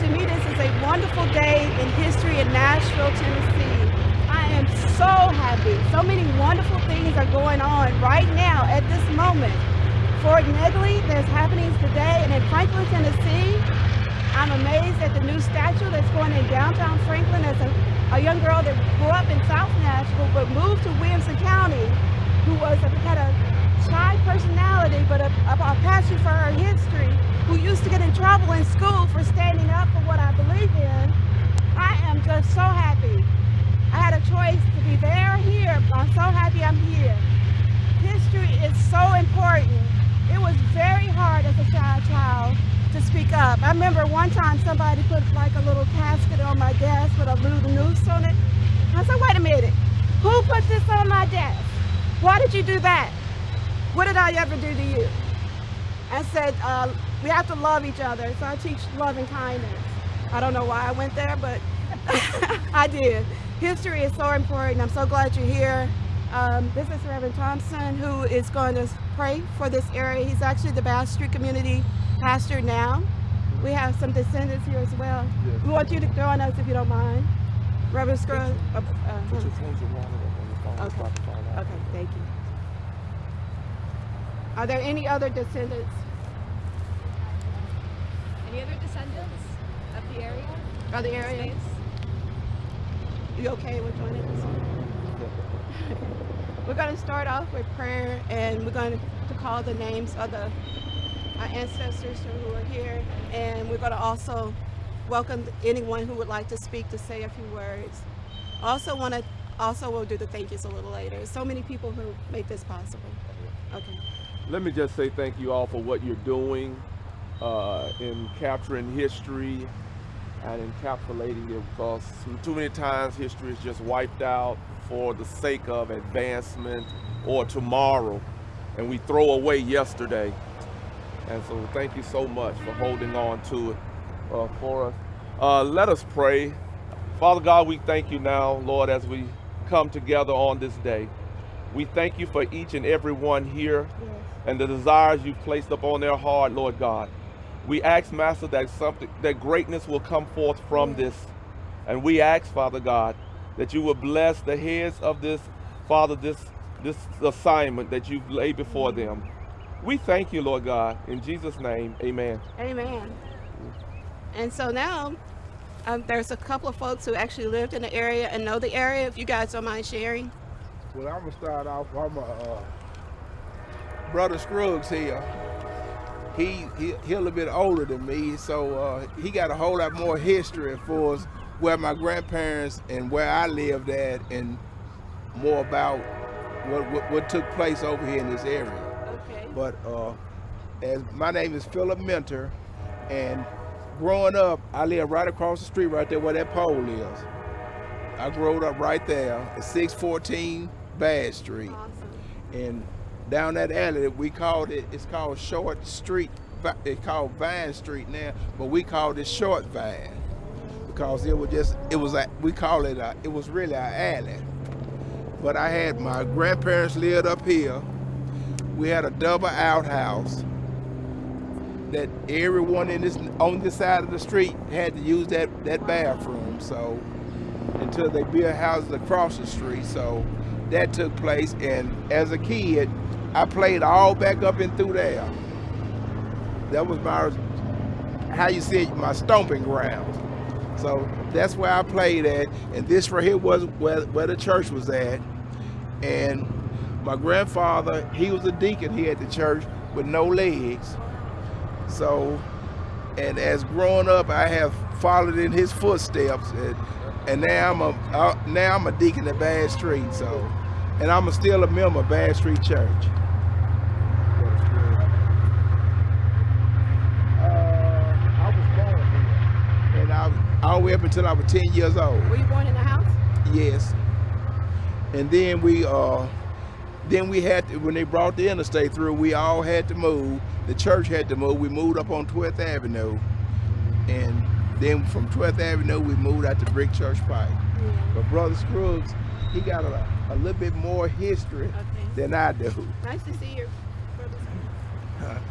To me, this is a wonderful day in history in Nashville, Tennessee. I am so happy. So many wonderful things are going on right now at this moment. Fort Negley, there's happenings today, and in Franklin, Tennessee, I'm amazed at the new statue that's going in downtown Franklin as a, a young girl that grew up in South Nashville but moved to Williamson County, who was a, had a shy personality but a, a, a passion for her history, who used to get in trouble in school for standing up for what I believe in. I am just so happy. I had a choice to be there or here. I'm so happy I'm here. History is so important. It was very hard as a shy child to speak up. I remember one time somebody put like a little casket on my desk with a little noose on it. I said, wait a minute, who put this on my desk? Why did you do that? What did I ever do to you? I said, uh, we have to love each other. So I teach love and kindness. I don't know why I went there, but I did. History is so important. I'm so glad you're here. Um, this is Reverend Thompson, who is going to pray for this area. He's actually the Bass Street Community pastor now. We have some descendants here as well. Yes. We want you to join us if you don't mind. Reverend Scruggs. Uh, uh, okay. okay, thank you. Are there any other descendants? Any other descendants of the area? Of the area? You okay with joining us? we're going to start off with prayer and we're going to call the names of the our ancestors who are here and we're going to also welcome anyone who would like to speak to say a few words. Also want to also we'll do the thank yous a little later. So many people who make this possible. Okay. Let me just say thank you all for what you're doing uh, in capturing history and encapsulating it because too many times history is just wiped out for the sake of advancement or tomorrow and we throw away yesterday. And so thank you so much for holding on to it uh, for us. Uh, let us pray. Father god we thank you now lord as we come together on this day. We thank you for each and every one here yes. and the desires you've placed upon their heart lord god we ask, Master, that something that greatness will come forth from this. And we ask, Father God, that you will bless the heads of this, Father, this this assignment that you've laid before them. We thank you, Lord God. In Jesus' name, amen. Amen. And so now, um, there's a couple of folks who actually lived in the area and know the area, if you guys don't mind sharing. Well, I'm going to start off. I'm a uh, Brother Scruggs here he, he he a little bit older than me, so uh, he got a whole lot more history for us where my grandparents and where I lived at, and more about what what, what took place over here in this area. Okay. But uh, as my name is Philip Mentor, and growing up, I lived right across the street, right there where that pole is. I grew up right there at 614 Bass Street. Awesome. And down that alley. We called it, it's called Short Street. It's called Vine Street now, but we called it Short Vine because it was just, it was, a, we call it, a, it was really an alley. But I had my grandparents lived up here. We had a double outhouse that everyone in this on this side of the street had to use that that bathroom. So until they built houses across the street, so that took place. And as a kid, I played all back up and through there. That was my, how you say it, my stomping grounds. So that's where I played at. And this right here was where, where the church was at. And my grandfather, he was a deacon here at the church with no legs. So, and as growing up, I have followed in his footsteps. And, and now I'm a uh, now I'm a deacon at Bass Street. So, and I'm a still a member of Bass Street Church. All the way up until I was 10 years old. Were you born in the house? Yes. And then we uh then we had to, when they brought the interstate through, we all had to move. The church had to move. We moved up on 12th Avenue. And then from 12th Avenue, we moved out to Brick Church Pike. Yeah. But Brother Scruggs, he got a, a little bit more history okay. than I do. Nice to see you, Brother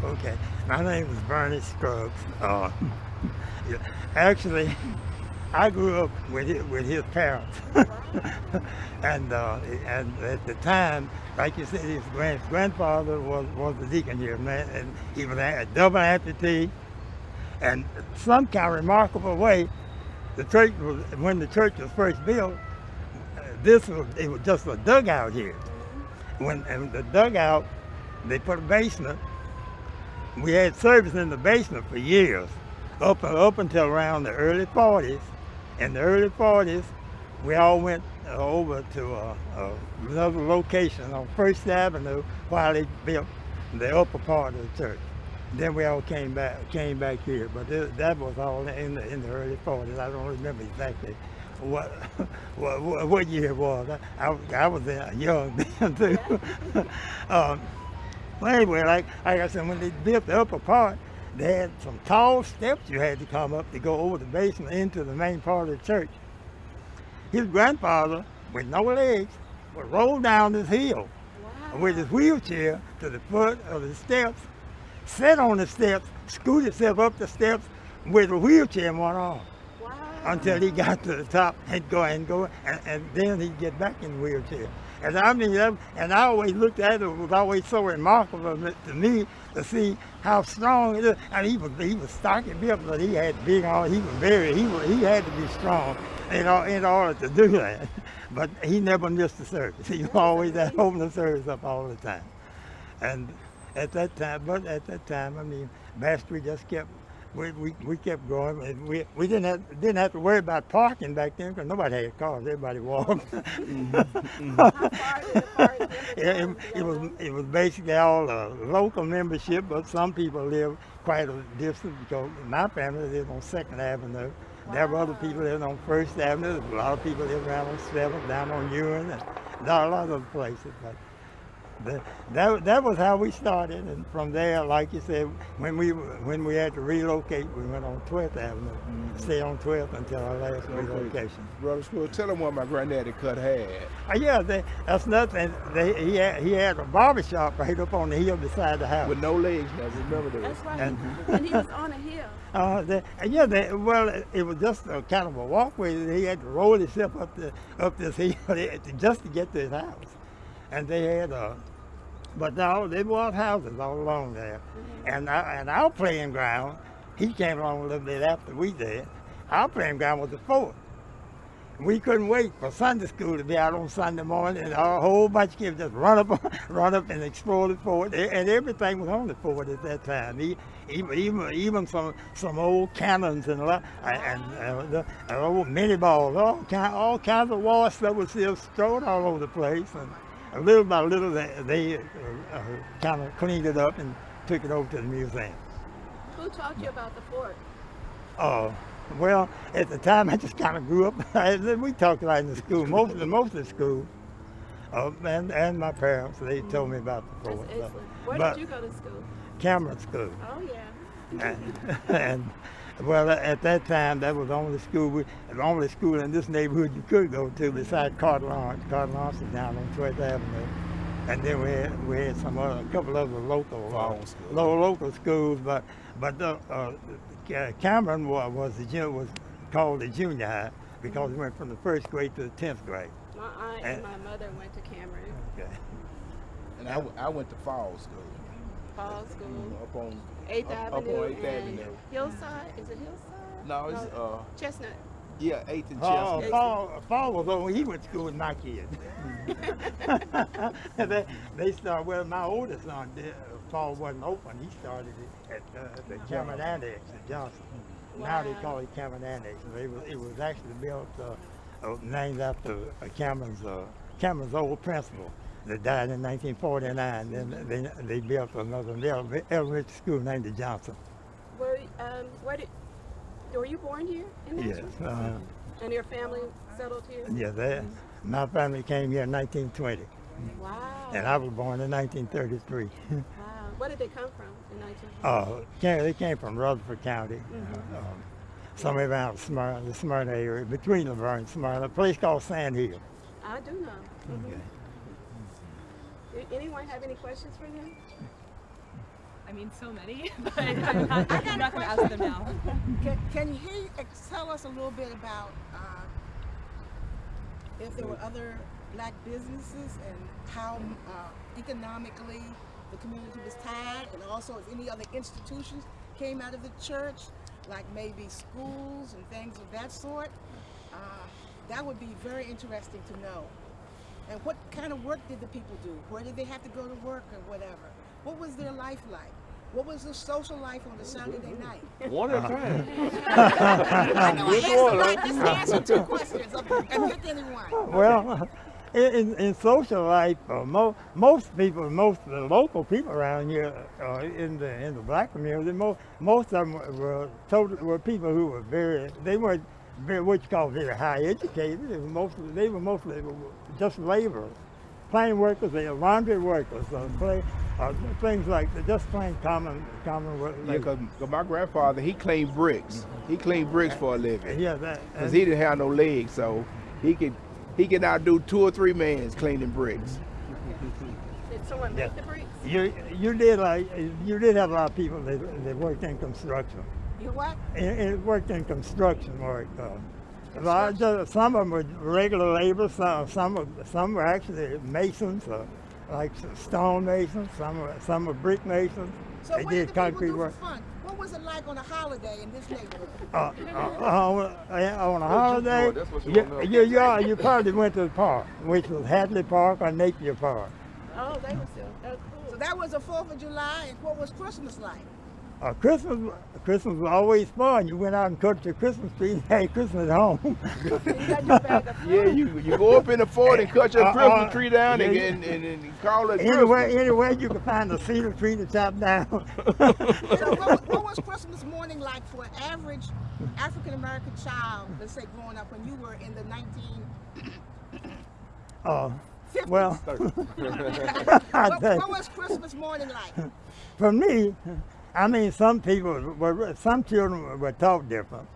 Uh, okay, my name is Bernie Scruggs. Uh, actually, I grew up with his, with his parents, and uh, and at the time, like you said, his grand, grandfather was was the deacon here, man, and he was a double amputee, and some kind of remarkable way, the church was when the church was first built. This was it was just a dugout here. When and the dugout, they put a basement. We had service in the basement for years, up up until around the early 40s. In the early 40s, we all went over to another location on First Avenue while they built the upper part of the church. Then we all came back came back here, but th- that was all in the in the early 40s. I don't remember exactly what what, what, year it was. I, I, was- I was young then too. um, well, anyway, like, like I said, when they built the upper part, they had some tall steps you had to come up to go over the basement into the main part of the church. His grandfather, with no legs, would roll down this hill with his wheelchair to the foot of the steps, sit on the steps, scoot himself up the steps with a wheelchair in one arm until he got to the top and go and go, and, and then he'd get back in the wheelchair. And I mean, and I always looked at it, it was always so remarkable to me to see how strong it is. And he was he was stocky built, but he had big arms. He was very he was, he had to be strong in, in order to do that. But he never missed a service. He was always at holding the service up all the time. And at that time, but at that time, I mean, Mastery just kept, we, we, we kept going. And we, we didn't have, didn't have to worry about parking back then because nobody had cars. Everybody walked. How far did the park it, it, it was it was basically all uh, local membership, but some people live quite a distance because my family lived on Second Avenue. There were other people living on First Avenue. A lot of people lived around on Seventh, down on Ewan, and a lot of other places. But the, that that was how we started, and from there, like you said, when we when we had to relocate, we went on 12th Avenue, stayed on 12th until our last relocation. Brother School, tell them what my granddaddy cut had. Uh, yeah, they, that's nothing. They, he had he had a barber shop right up on the hill beside the house. With no legs now, remember that. That's right. And- when he was on a hill. Uh, they, yeah, they, well, it, it was just a kind of a walkway. He had to roll himself up the up this hill just to get to his house, and they had uh, but no, there was houses all along there, and I, and our playing ground. He came along a little bit after we did. Our playing ground was the fort. We couldn't wait for Sunday school to be out on Sunday morning, and a whole bunch of kids just run up, run up and explore the fort, and everything was on the fort at that time. Even even even some some old cannons and a lot, and uh, the uh, old minie balls, all kind all kinds of war stuff was still strewn all over the place, and little by little they, they uh, uh, kind of cleaned it up and took it over to the museum. Who taught you about the fort? Oh, well, at the time I just kind of grew up. we talked about it in the school, most of the most of the school, uh, and and my parents they told me about the fort. excellent. Where but did you go to school? Cameron School, Oh yeah. and, and well, at that time that was the only school, we, the only school in this neighborhood you could go to besides Carter Lawrence. Carter Lawrence is down on 12th Avenue. And then we had, we had some other, a couple other local, uh, Farm schools. local schools, but but the, uh, Cameron was, was the jun- was called the junior high because it went from the first grade to the tenth grade. My aunt And- and my mother went to Cameron Okay. And I, w- I went to fall school. Fall School, Up on Eighth up, up Avenue, on 8th Avenue. Hillside. Is it Hillside? No, it's uh Chestnut. yeah, eighth and Oh, Chestnut. Paul, Paul was over. He went to school with my kids. they, they started. Well, my oldest son, did, uh, Paul wasn't open. He started it at uh, the Cameron Annex at Johnson. Now they call it Cameron Annex. It was, it was actually built, uh, uh, named after uh, Cameron's uh, Cameron's old principal that died in 1949. Then they, they built another elementary school named the Johnson. Were um where did were you born here in Yes. Uh, And your family settled here? yeah. They, my family came here in 1920. Wow. And I was born in 1933. wow. Where did they come from in 19? uh, came, they came from Rutherford County, Mm-hmm. um, somewhere around Smyrna, the Smyrna area, between La Vergne and Smyrna, a place called Sand Hill. I do know. Mhm. Okay. Do anyone have any questions for them? I I mean, so many, but I'm not, I'm not going to ask them now. Can, can he tell us a little bit about uh, if there were other black businesses and how uh, economically the community was tied, and also if any other institutions came out of the church, like maybe schools and things of that sort? Uh, that would be very interesting to know. And what kind of work did the people do? Where did they have to go to work or whatever? What was their life like? What was the social life on the Saturday night? One at a time. I know I asked one, like huh? answer two questions and pick anyone. Well, in, in, in social life, uh, mo- most people, most of the local people around here uh, in the in the black community, mo- most of them were, were total, were people who were very, they weren't very, what you call very high educated. They were mostly, they were mostly just laborers, plain workers, they were laundry workers, uh, play, uh, things like that, just plain common common work. Yeah, because my grandfather, he cleaned bricks. He cleaned bricks for a living. yeah, that. Because he didn't have no legs, so he could he could outdo two or three men cleaning bricks. Did someone Yeah. make the bricks? You you did like you did have a lot of people that, that worked in construction. You what? And, and worked in construction work. A lot some of them were regular labor. Some some were, some were actually masons, uh, like s- stone masons. Some were some were brick masons. So they what did did the concrete people do work. fun? What was it like on a holiday in this neighborhood? Uh, uh, on, uh, on a holiday, you you, you, you, you probably went to the park, which was Hadley Park or Napier Park. Oh, they were still. Oh, So cool. that was the Fourth of July, and what was Christmas like? Uh, Christmas, Christmas was always fun. You went out and cut your Christmas tree and had Christmas at home. You got your bag of Yeah, you you go up in the fort and cut your Uh, Christmas uh, tree down and, yeah, and, and, and call it anywhere, Christmas. anywhere you can find a cedar tree to chop down. So what, what was Christmas morning like for an average African American child, let's say growing up when you were in the 1950s? uh, well, what, what was Christmas morning like? for me, I mean, some people were, some children were, taught different.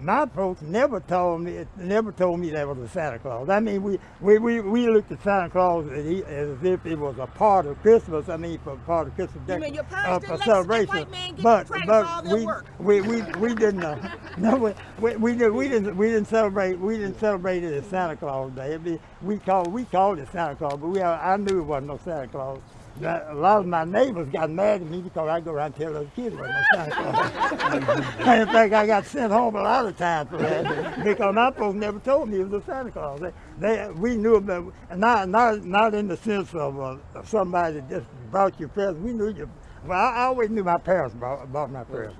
My folks never told me, never told me that was a Santa Claus. I mean, we, we, we, we looked at Santa Claus as, he, as if it was a part of Christmas. I mean, for part of Christmas You mean your parents uh, celebration. white man get but but for all their we, we we we didn't. Uh, no, we, we, we, did, we didn't we didn't celebrate we didn't celebrate it as Santa Claus Day. It'd be, we called we called it Santa Claus, but we I knew it wasn't no Santa Claus. That- A lot of my neighbors got mad at me because I go around and tell those kids wasn't no Santa Claus. In fact, I got sent home a lot of times for that because my folks never told me it was a Santa Claus. They, they we knew about not not not in the sense of uh, somebody that just brought you presents. We knew you. Well, I, I always knew my parents brought, brought my presents.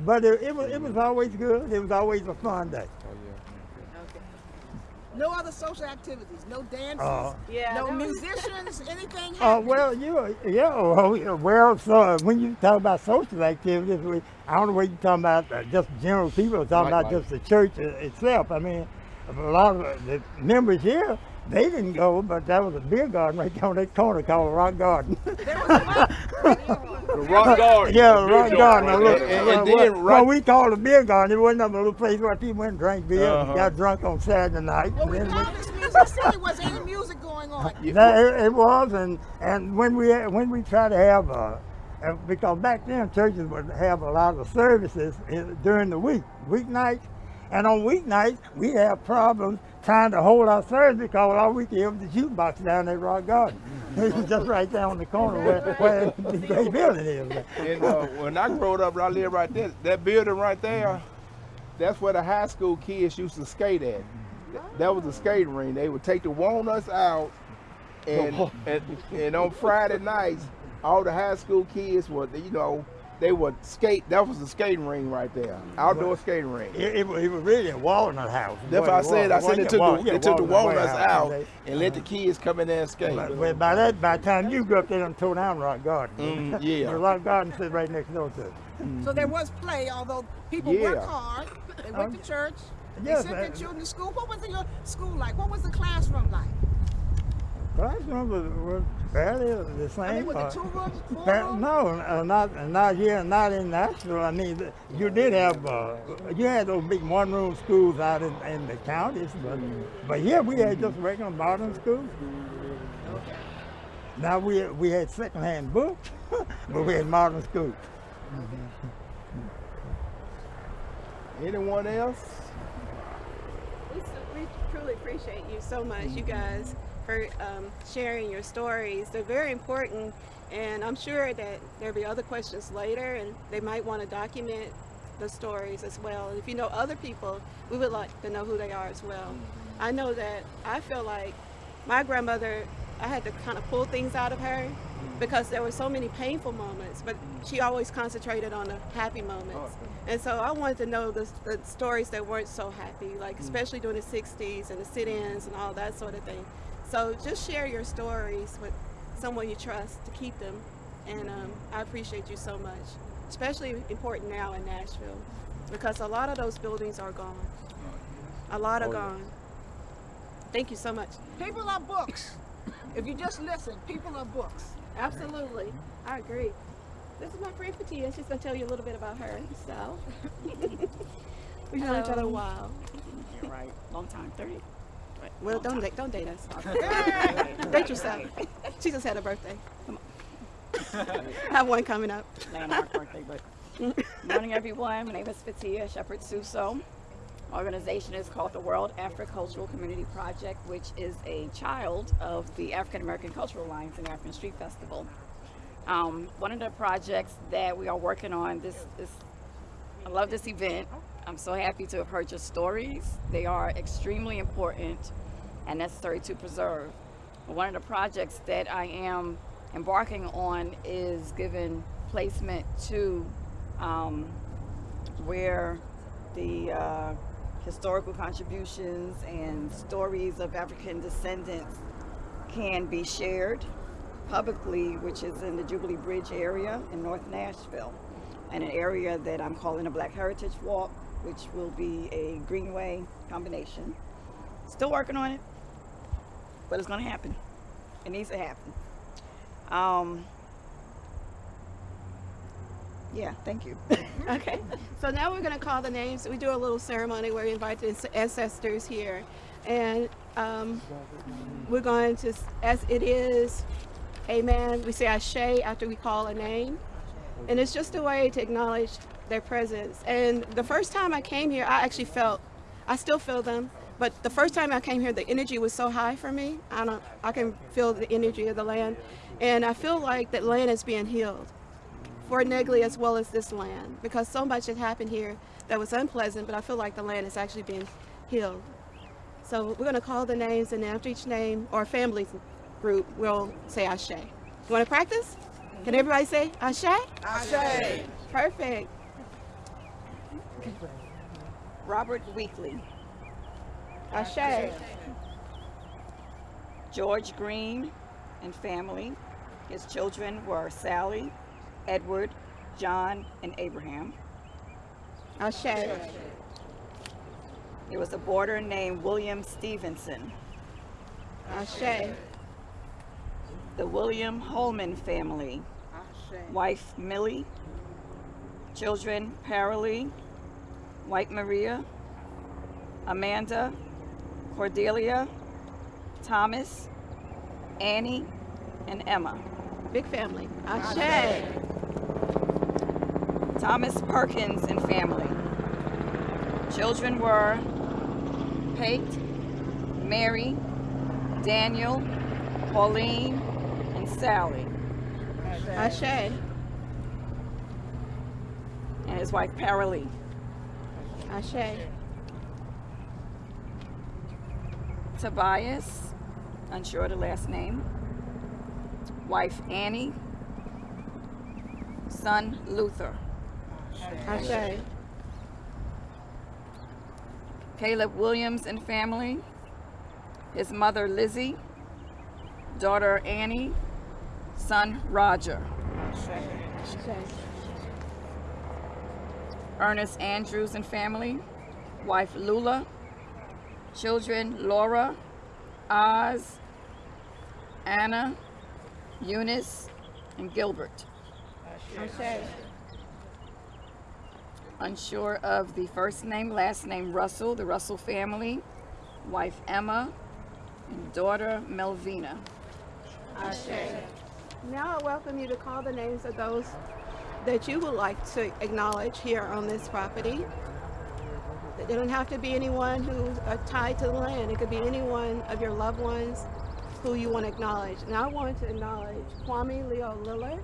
But it, it was it was always good. It was always a fun day. No other social activities, no dances, Uh, Yeah. no that musicians, anything Uh, well, you, yeah, well, yeah, well, so uh, when you talk about social activities, I don't know what you're talking about, uh, just general people, are talking about Nightlife. just the church itself. I mean, a lot of uh, the members here, they didn't go, but that was a beer garden right down that corner called Rock Garden. There The rock garden. yeah, the beer Rock joint Garden. right a little- there. And- well, and then right- well, we called a beer garden. It wasn't a little place where people went and drank beer Uh-huh. and got drunk on Saturday night. Well, we And then call this Music City. Was any music going on? That, it, it was, and and when we when we try to have, uh, uh, because back then churches would have a lot of services in, during the week, weeknights, and on weeknights we have problems trying to hold our service because all we could hear was the jukebox down at Rock Garden. it was just right down on the corner where, where the great building is. And uh, when I growed up, I lived right there. That building right there, that's where the high school kids used to skate at. That was the skating ring. They would take the walnuts out, and and, and on Friday nights, all the high school kids would, you know, they would skate. That was the skating ring right there, outdoor skating ring. It, it, was- it was really a walnut house. That's what what I said. I said It they took wasn't the, a they took the walnut walnuts warehouse, out and they- and let the kids come in there and skate. But, but by that, by the time you grew up, they done tore down Rock Garden. Mm, yeah. The Rock Garden sits right next door to it. So there was play, although people Yeah. worked hard. They went Um, to church. They sent their uh, children to school. What was your school like? What was the classroom like? Classrooms were, were fairly the same. I mean, was uh, it two rooms, four fa- no, uh, not not here, not in Nashville. I mean, you did have uh, you had those big one-room schools out in, in the counties, but but here we had just regular modern schools. Now we we had secondhand books, but we had modern schools. Anyone else? We, so, we truly appreciate you so much, you guys, for um, sharing your stories. They're very important, and I'm sure that there'll be other questions later, and they might want to document the stories as well. And if you know other people, we would like to know who they are as well. I know that I feel like my grandmother, I had to kind of pull things out of her because there were so many painful moments, but she always concentrated on the happy moments. And so I wanted to know the, the stories that weren't so happy, like especially during the 60s and the sit-ins and all that sort of thing. So just share your stories with someone you trust to keep them. And um, I appreciate you so much, especially important now in Nashville because a lot of those buildings are gone. A lot are Oh, gone. Thank you so much. People are books. If you just listen, people are books. Absolutely. I agree. This is my friend Fatia. She's going to tell you a little bit about her. So, we've known each other a while. You're right. Long time, 30. Well, don't date, don't date us. date yourself. She just had a birthday. Come on. I have one coming up. Landmark birthday, but. Morning, everyone. My name is Fatia Shepherd Suso. Organization is called the World Afro-Cultural Community Project, which is a child of the African American Cultural Alliance and African Street Festival. Um, one of the projects that we are working on, this is, I love this event. I'm so happy to have heard your stories. They are extremely important and necessary to preserve. One of the projects that I am embarking on is giving placement to um, where the uh, historical contributions and stories of African descendants can be shared publicly, which is in the Jubilee Bridge area in North Nashville, and an area that I'm calling a Black Heritage Walk, which will be a greenway combination. Still working on it, but it's going to happen. It needs to happen. Um, yeah, thank you. Okay. So now we're going to call the names. We do a little ceremony where we invite the ancestors here. And um, we're going to, as it is, amen, we say Ashe after we call a name. And it's just a way to acknowledge their presence. And the first time I came here, I actually felt, I still feel them, but the first time I came here, the energy was so high for me. I don't, I can feel the energy of the land. And I feel like that land is being healed for Negley as well as this land because so much had happened here that was unpleasant, but I feel like the land is actually being healed. So we're going to call the names, and after each name or family group, we'll say Ashe. You want to practice? Can everybody say Ashe? Ashe. Perfect. Robert Weekly, Ashe. George Green and family. His children were Sally, Edward, John, and Abraham. Ashe. There was a boarder named William Stevenson. Ashe. The William Holman family. Wife Millie. Children Paralee, White Maria, Amanda, Cordelia, Thomas, Annie, and Emma. Big family. Ashe. Thomas Perkins and family. Children were Pate, Mary, Daniel, Pauline, and Sally, Ashe. and his wife Paralee. Ashe. Tobias, unsure of the last name. Wife Annie, son Luther. Ashe. Caleb Williams and family. His mother Lizzie, daughter Annie, son Roger. Ashe. Ernest Andrews and family, wife Lula, children Laura, Oz, Anna, Eunice, and Gilbert. Ashe. Unsure of the first name, last name Russell, the Russell family, wife Emma, and daughter Melvina. Now I welcome you to call the names of those that you would like to acknowledge here on this property. It don't have to be anyone who's uh, tied to the land. It could be anyone of your loved ones who you want to acknowledge. And I want to acknowledge Kwame Leo Lillard.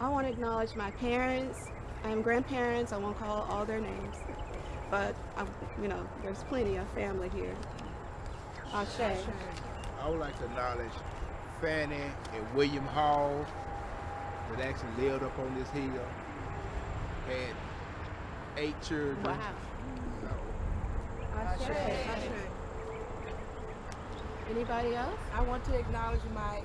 I want to acknowledge my parents and grandparents. I won't call all their names, but I, you know, there's plenty of family here. Ashe. I would like to acknowledge Fanny and William Hall that actually lived up on this hill. Had eight children. Wow. Ashe. Anybody else? I want to acknowledge my